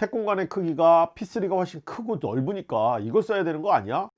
색 공간의 크기가 P3가 훨씬 크고 넓으니까 이걸 써야 되는 거 아니야?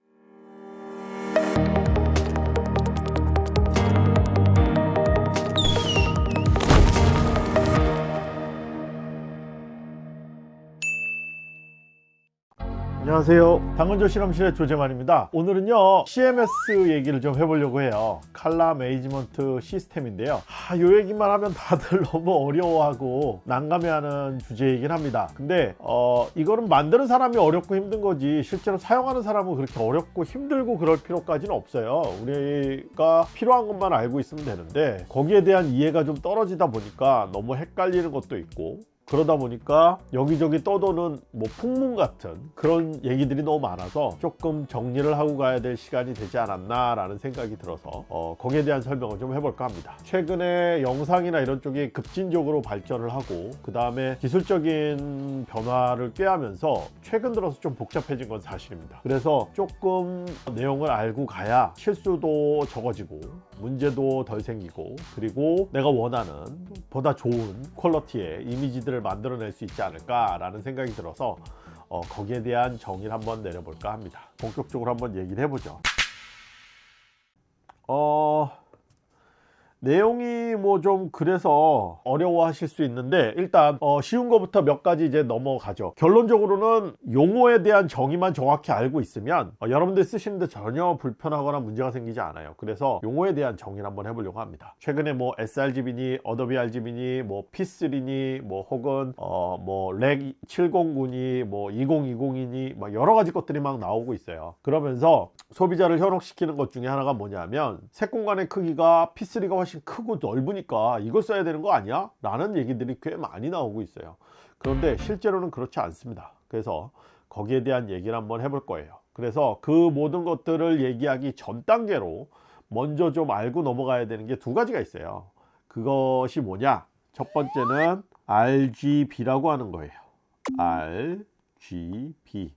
안녕하세요. 당근조 실험실의 조재만입니다. 오늘은요 CMS 얘기를 좀 해보려고 해요. 칼라 매니지먼트 시스템인데요. 아, 요 얘기만 하면 다들 너무 어려워하고 난감해하는 주제이긴 합니다. 근데 어, 이거는 만드는 사람이 어렵고 힘든 거지 실제로 사용하는 사람은 그렇게 어렵고 힘들고 그럴 필요까지는 없어요. 우리가 필요한 것만 알고 있으면 되는데 거기에 대한 이해가 좀 떨어지다 보니까 너무 헷갈리는 것도 있고 그러다 보니까 여기저기 떠도는 뭐 풍문 같은 그런 얘기들이 너무 많아서 조금 정리를 하고 가야 될 시간이 되지 않았나 라는 생각이 들어서 어, 거기에 대한 설명을 좀 해볼까 합니다. 최근에 영상이나 이런 쪽이 급진적으로 발전을 하고 그 다음에 기술적인 변화를 꾀하면서 최근 들어서 좀 복잡해진 건 사실입니다. 그래서 조금 내용을 알고 가야 실수도 적어지고 문제도 덜 생기고 그리고 내가 원하는 보다 좋은 quality의 이미지들을 만들어낼 수 있지 않을까 라는 생각이 들어서 어, 거기에 대한 정의를 한번 내려볼까 합니다. 본격적으로 한번 얘기를 해보죠. 어... 내용이 뭐 좀 그래서 어려워 하실 수 있는데 일단 어 쉬운 거부터 몇 가지 이제 넘어가죠. 결론적으로는 용어에 대한 정의만 정확히 알고 있으면 어 여러분들 쓰시는데 전혀 불편하거나 문제가 생기지 않아요. 그래서 용어에 대한 정의를 한번 해보려고 합니다. 최근에 뭐 sRGB니 Adobe RGB니 뭐 P3니 뭐 혹은 어뭐 Rec 709니 뭐 2020이니 뭐 여러 가지 것들이 막 나오고 있어요. 그러면서 소비자를 현혹시키는 것 중에 하나가 뭐냐면 색 공간의 크기가 P3가 훨씬 크고 넓으니까 이걸 써야 되는 거 아니야? 라는 얘기들이 꽤 많이 나오고 있어요. 그런데 실제로는 그렇지 않습니다. 그래서 거기에 대한 얘기를 한번 해볼 거예요. 그래서 그 모든 것들을 얘기하기 전 단계로 먼저 좀 알고 넘어가야 되는 게 두 가지가 있어요. 그것이 뭐냐? 첫 번째는 RGB라고 하는 거예요. RGB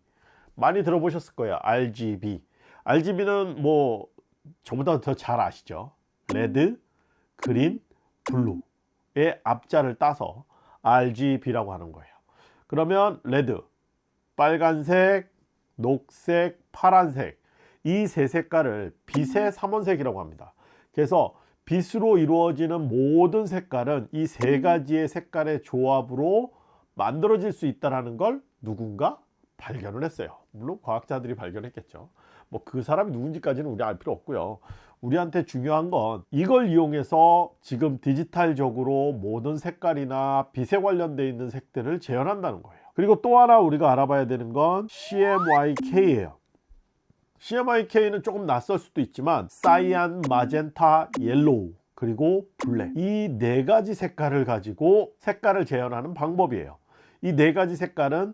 많이 들어보셨을 거예요. RGB RGB는 뭐 저보다 더 잘 아시죠? red, green, blue의 앞자를 따서 RGB라고 하는 거예요. 그러면 red, 빨간색, 녹색, 파란색 이 세 색깔을 빛의 삼원색이라고 합니다. 그래서 빛으로 이루어지는 모든 색깔은 이 세 가지의 색깔의 조합으로 만들어질 수 있다는 걸 누군가 발견을 했어요. 물론 과학자들이 발견했겠죠. 뭐 그 사람이 누군지까지는 우리 알 필요 없고요 우리한테 중요한 건 이걸 이용해서 지금 디지털적으로 모든 색깔이나 빛에 관련되어 있는 색들을 재현한다는 거예요. 그리고 또 하나 우리가 알아봐야 되는 건 CMYK예요. CMYK는 조금 낯설 수도 있지만 cyan, magenta, yellow 그리고 black 이 네 가지 색깔을 가지고 색깔을 재현하는 방법이에요. 이 네 가지 색깔은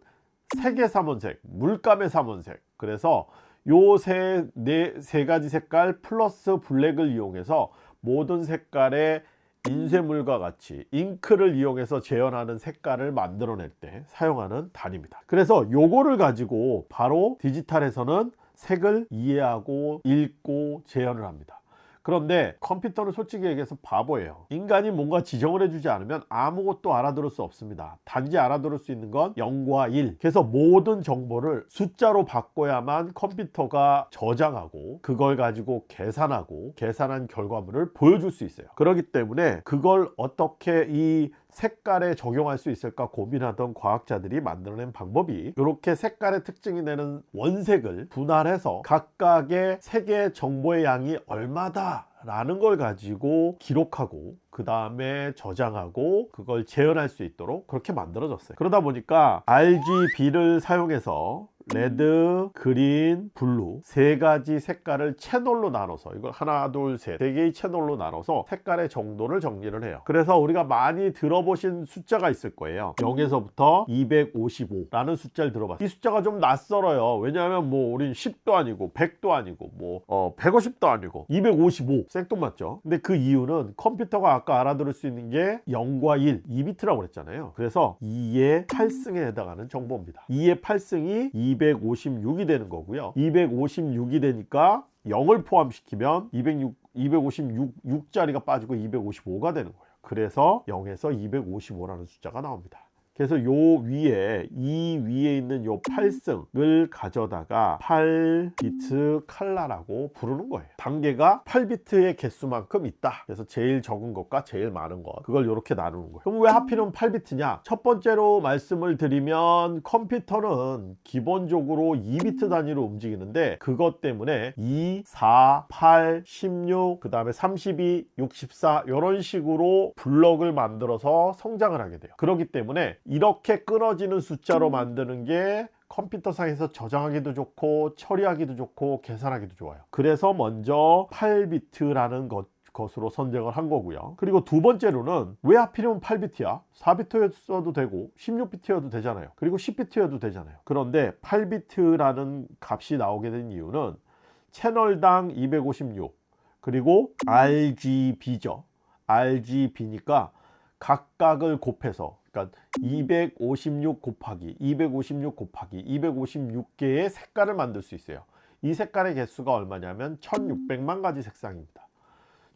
색의 삼원색, 물감의 삼원색. 그래서 요세 네, 세 가지 색깔 플러스 블랙을 이용해서 모든 색깔의 인쇄물과 같이 잉크를 이용해서 재현하는 색깔을 만들어낼 때 사용하는 단위입니다. 그래서 요거를 가지고 바로 디지털에서는 색을 이해하고 읽고 재현을 합니다 그런데 컴퓨터는 솔직히 얘기해서 바보예요. 인간이 뭔가 지정을 해주지 않으면 아무것도 알아들을 수 없습니다. 단지 알아들을 수 있는 건 0과 1 그래서 모든 정보를 숫자로 바꿔야만 컴퓨터가 저장하고 그걸 가지고 계산하고 계산한 결과물을 보여줄 수 있어요. 그렇기 때문에 그걸 어떻게 이 색깔에 적용할 수 있을까 고민하던 과학자들이 만들어낸 방법이 이렇게 색깔의 특징이 되는 원색을 분할해서 각각의 색의 정보의 양이 얼마다 라는 걸 가지고 기록하고 그 다음에 저장하고 그걸 재현할 수 있도록 그렇게 만들어졌어요. 그러다 보니까 RGB를 사용해서 red, green, blue 세 가지 색깔을 채널로 나눠서 이걸 하나, 둘, 셋 세 개의 채널로 나눠서 색깔의 정도를 정리를 해요. 그래서 우리가 많이 들어보신 숫자가 있을 거예요. 0에서부터 255라는 숫자를 들어봤어요. 이 숫자가 좀 낯설어요. 왜냐하면 뭐 우린 10도 아니고 100도 아니고 뭐 어, 150도 아니고 255 생뚱맞죠? 근데 그 이유는 컴퓨터가 아까 알아들을 수 있는 게 0과 1 2비트라고 그랬잖아요. 그래서 2의 8승에 해당하는 정보입니다. 2의 8승이 256이 되는 거고요. 256이 되니까 0을 포함시키면 206, 256자리가 빠지고 255가 되는 거예요. 그래서 0에서 255라는 숫자가 나옵니다 그래서 요 위에 이 위에 있는 요 8승을 가져다가 8비트 칼라라고 부르는 거예요. 단계가 8비트의 개수만큼 있다. 그래서 제일 적은 것과 제일 많은 것. 그걸 이렇게 나누는 거예요. 그럼 왜 하필이면 8비트냐? 첫 번째로 말씀을 드리면 컴퓨터는 기본적으로 2비트 단위로 움직이는데 그것 때문에 2, 4, 8, 16, 그 다음에 32, 64 이런 식으로 블럭을 만들어서 성장을 하게 돼요. 그렇기 때문에 이렇게 끊어지는 숫자로 만드는 게 컴퓨터상에서 저장하기도 좋고 처리하기도 좋고 계산하기도 좋아요. 그래서 먼저 8비트라는 것 것으로 선정을 한 거고요. 그리고 두 번째로는 왜 하필이면 8비트야? 4비트여도 되고 16비트여도 되잖아요. 그리고 10비트여도 되잖아요. 그런데 8비트라는 값이 나오게 된 이유는 채널당 256 그리고 RGB죠. RGB니까 각각을 곱해서 그러니까 256 곱하기 256 곱하기 256개의 색깔을 만들 수 있어요. 이 색깔의 개수가 얼마냐면 1600만 가지 색상입니다.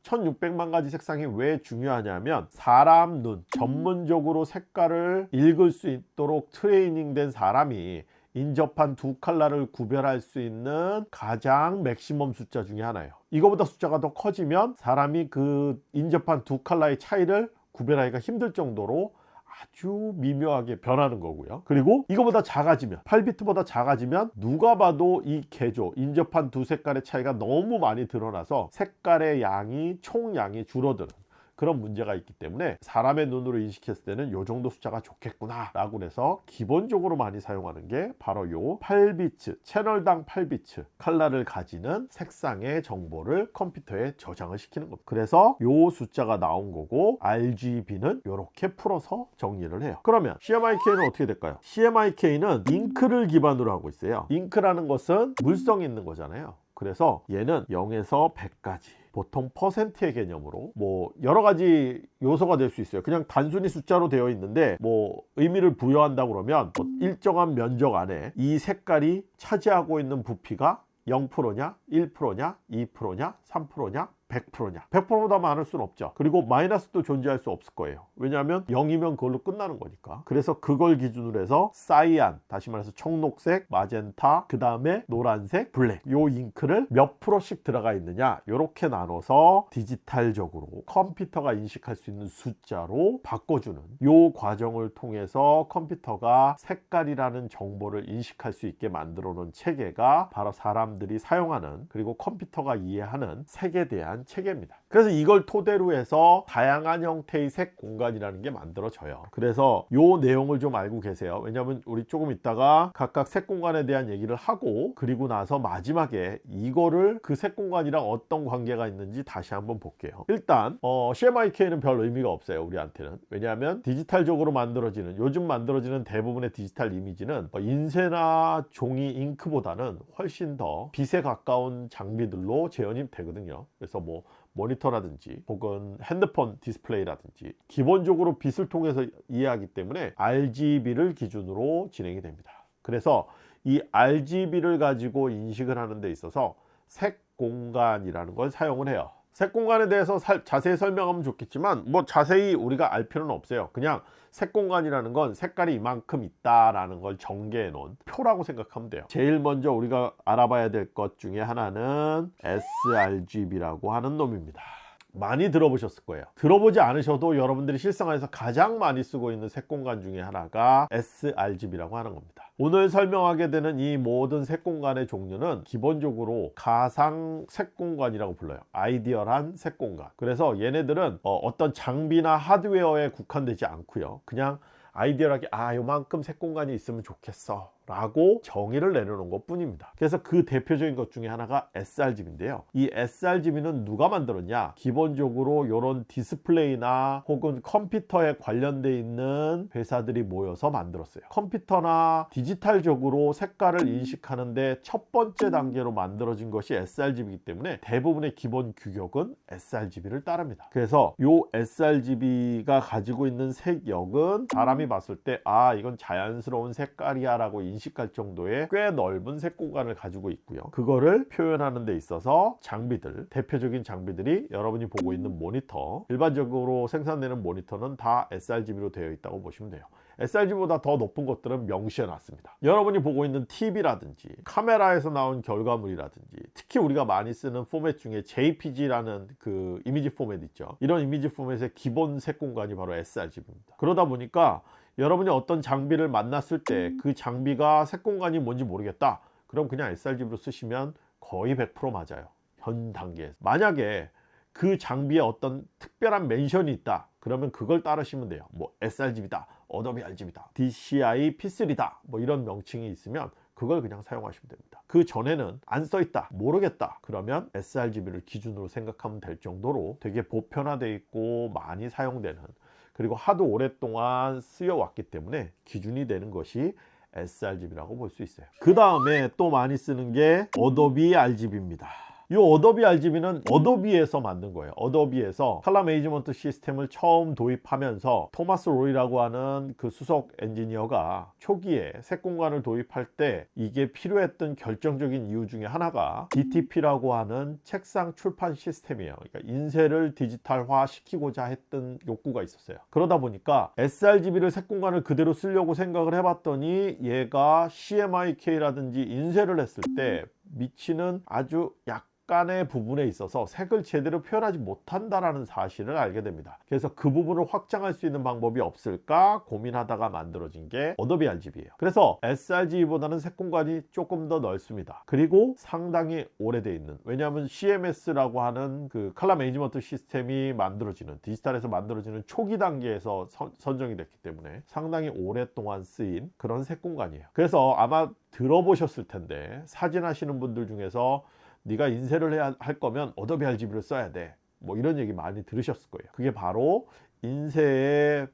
1600만 가지 색상이 왜 중요하냐면 사람 눈 전문적으로 색깔을 읽을 수 있도록 트레이닝 된 사람이 인접한 두 칼라를 구별할 수 있는 가장 maximum 숫자 중에 하나예요. 이거보다 숫자가 더 커지면 사람이 그 인접한 두 칼라의 차이를 구별하기가 힘들 정도로 아주 미묘하게 변하는 거고요. 그리고 이거보다 작아지면 8비트보다 작아지면 누가 봐도 이 계조 인접한 두 색깔의 차이가 너무 많이 드러나서 색깔의 양이 총량이 줄어드는 그런 문제가 있기 때문에 사람의 눈으로 인식했을 때는 요 정도 숫자가 좋겠구나 라고 해서 기본적으로 많이 사용하는 게 바로 요 8비트 채널당 8비트 칼라를 가지는 색상의 정보를 컴퓨터에 저장을 시키는 겁니다. 그래서 요 숫자가 나온 거고 RGB는 이렇게 풀어서 정리를 해요. 그러면 CMYK는 어떻게 될까요? CMYK는 잉크를 기반으로 하고 있어요. 잉크라는 것은 물성이 있는 거잖아요 그래서 얘는 0에서 100까지 보통 퍼센트의 개념으로 뭐 여러 가지 요소가 될 수 있어요. 그냥 단순히 숫자로 되어 있는데 뭐 의미를 부여한다 그러면 뭐 일정한 면적 안에 이 색깔이 차지하고 있는 부피가 0%냐 1%냐 2%냐 3%냐 100%냐. 100%보다 많을 수는 없죠. 그리고 마이너스도 존재할 수 없을 거예요. 왜냐하면 0이면 그걸로 끝나는 거니까. 그래서 그걸 기준으로 해서 cyan 다시 말해서 청록색 마젠타 그 다음에 노란색 black. 요 잉크를 몇 프로씩 들어가 있느냐? 이렇게 나눠서 디지털적으로 컴퓨터가 인식할 수 있는 숫자로 바꿔주는 요 과정을 통해서 컴퓨터가 색깔이라는 정보를 인식할 수 있게 만들어 놓은 체계가 바로 사람들이 사용하는 그리고 컴퓨터가 이해하는 색에 대한 체계입니다. 그래서 이걸 토대로 해서 다양한 형태의 색 공간이라는 게 만들어져요. 그래서 요 내용을 좀 알고 계세요. 왜냐하면 우리 조금 있다가 각각 색 공간에 대한 얘기를 하고 그리고 나서 마지막에 이거를 그 색 공간이랑 어떤 관계가 있는지 다시 한번 볼게요. 일단 어, CMYK는 별 의미가 없어요 우리한테는. 왜냐하면 디지털적으로 만들어지는 요즘 만들어지는 대부분의 디지털 이미지는 뭐 인쇄나 종이 잉크보다는 훨씬 더 빛에 가까운 장비들로 재현이 되거든요. 그래서 뭐 모니터라든지 혹은 핸드폰 디스플레이라든지 기본적으로 빛을 통해서 이해하기 때문에 RGB를 기준으로 진행이 됩니다. 그래서 이 RGB를 가지고 인식을 하는 데 있어서 색 공간이라는 걸 사용을 해요 색 공간에 대해서 살, 자세히 설명하면 좋겠지만 뭐 자세히 우리가 알 필요는 없어요. 그냥 색 공간이라는 건 색깔이 이만큼 있다라는 걸 전개해 놓은 표라고 생각하면 돼요. 제일 먼저 우리가 알아봐야 될 것 중에 하나는 sRGB라고 하는 놈입니다 많이 들어보셨을 거예요. 들어보지 않으셔도 여러분들이 실생활에서 가장 많이 쓰고 있는 색공간 중에 하나가 sRGB라고 하는 겁니다. 오늘 설명하게 되는 이 모든 색공간의 종류는 기본적으로 가상 색공간이라고 불러요. 아이디얼한 색공간. 그래서 얘네들은 어, 떤 장비나 하드웨어에 국한되지 않고요. 그냥 ideal하게 아 요만큼 색공간이 있으면 좋겠어 라고 정의를 내려놓은 것 뿐입니다. 그래서 그 대표적인 것 중에 하나가 sRGB인데요. 이 sRGB는 누가 만들었냐? 기본적으로 이런 디스플레이나 혹은 컴퓨터에 관련돼 있는 회사들이 모여서 만들었어요. 컴퓨터나 디지털적으로 색깔을 인식하는데 첫 번째 단계로 만들어진 것이 sRGB이기 때문에 대부분의 기본 규격은 sRGB를 따릅니다. 그래서 이 sRGB가 가지고 있는 색역은 사람이 봤을 때 아 이건 자연스러운 색깔이야 라고 인식할 정도의 꽤 넓은 색 공간을 가지고 있고요. 그거를 표현하는 데 있어서 장비들 대표적인 장비들이 여러분이 보고 있는 모니터 일반적으로 생산되는 모니터는 다 sRGB로 되어 있다고 보시면 돼요. sRGB보다 더 높은 것들은 명시해 놨습니다. 여러분이 보고 있는 TV라든지 카메라에서 나온 결과물이라든지 특히 우리가 많이 쓰는 포맷 중에 JPG라는 그 이미지 포맷 있죠? 이런 이미지 포맷의 기본 색 공간이 바로 sRGB입니다. 그러다 보니까 여러분이 어떤 장비를 만났을 때 그 장비가 색 공간이 뭔지 모르겠다. 그럼 그냥 sRGB로 쓰시면 거의 100% 맞아요. 현 단계에서. 만약에 그 장비에 어떤 특별한 mention이 있다. 그러면 그걸 따르시면 돼요. 뭐 sRGB다 Adobe RGB다 DCI P3다. 뭐 이런 명칭이 있으면 그걸 그냥 사용하시면 됩니다. 그 전에는 안 써있다 모르겠다. 그러면 sRGB를 기준으로 생각하면 될 정도로 되게 보편화되어 있고 많이 사용되는 그리고 하도 오랫동안 쓰여왔기 때문에 기준이 되는 것이 sRGB라고 볼 수 있어요. 그 다음에 또 많이 쓰는 게 Adobe RGB입니다 이 Adobe RGB는 Adobe에서 만든 거예요. Adobe에서 color management system을 처음 도입하면서 토마스 로이라고 하는 그 수석 엔지니어가 초기에 색 공간을 도입할 때 이게 필요했던 결정적인 이유 중에 하나가 DTP라고 하는 책상 출판 시스템이에요. 그러니까 인쇄를 디지털화 시키고자 했던 욕구가 있었어요. 그러다 보니까 sRGB를 색 공간을 그대로 쓰려고 생각을 해봤더니 얘가 CMYK라든지 인쇄를 했을 때 미치는 아주 약 약간의 부분에 있어서 색을 제대로 표현하지 못한다라는 사실을 알게 됩니다. 그래서 그 부분을 확장할 수 있는 방법이 없을까 고민하다가 만들어진 게 Adobe RGB예요. 그래서 sRGB보다는 색 공간이 조금 더 넓습니다. 그리고 상당히 오래돼 있는 왜냐하면 CMS라고 하는 그 color management system이 만들어지는 디지털에서 만들어지는 초기 단계에서 선, 선정이 됐기 때문에 상당히 오랫동안 쓰인 그런 색 공간이에요. 그래서 아마 들어보셨을 텐데 사진 하시는 분들 중에서 네가 인쇄를 해야 할 거면 Adobe RGB를 써야 돼. 뭐 이런 얘기 많이 들으셨을 거예요. 그게 바로 인쇄에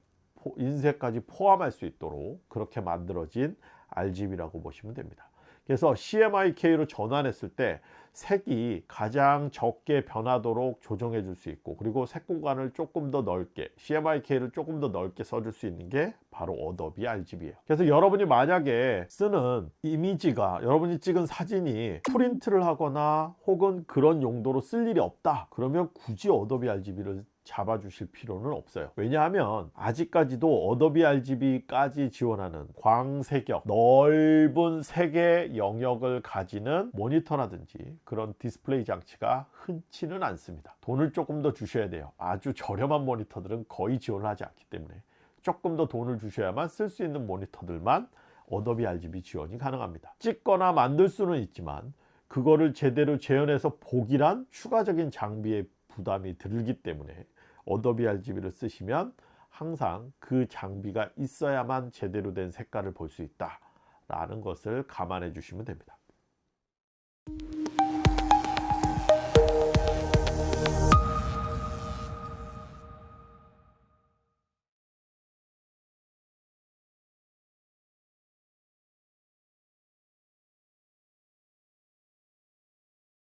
인쇄까지 포함할 수 있도록 그렇게 만들어진 RGB라고 보시면 됩니다. 그래서 CMYK로 전환했을 때 색이 가장 적게 변하도록 조정해 줄 수 있고 그리고 색 공간을 조금 더 넓게 CMYK를 조금 더 넓게 써줄 수 있는 게 바로 Adobe RGB예요. 그래서 여러분이 만약에 쓰는 이미지가 여러분이 찍은 사진이 프린트를 하거나 혹은 그런 용도로 쓸 일이 없다. 그러면 굳이 Adobe RGB를 잡아주실 필요는 없어요. 왜냐하면 아직까지도 Adobe RGB까지 지원하는 광색역 넓은 색의 영역을 가지는 모니터라든지 그런 디스플레이 장치가 흔치는 않습니다. 돈을 조금 더 주셔야 돼요. 아주 저렴한 모니터들은 거의 지원을 하지 않기 때문에 조금 더 돈을 주셔야만 쓸 수 있는 모니터들만 Adobe RGB 지원이 가능합니다. 찍거나 만들 수는 있지만 그거를 제대로 재현해서 보기란 추가적인 장비의 부담이 들기 때문에 Adobe RGB를 쓰시면 항상 그 장비가 있어야만 제대로 된 색깔을 볼 수 있다 라는 것을 감안해 주시면 됩니다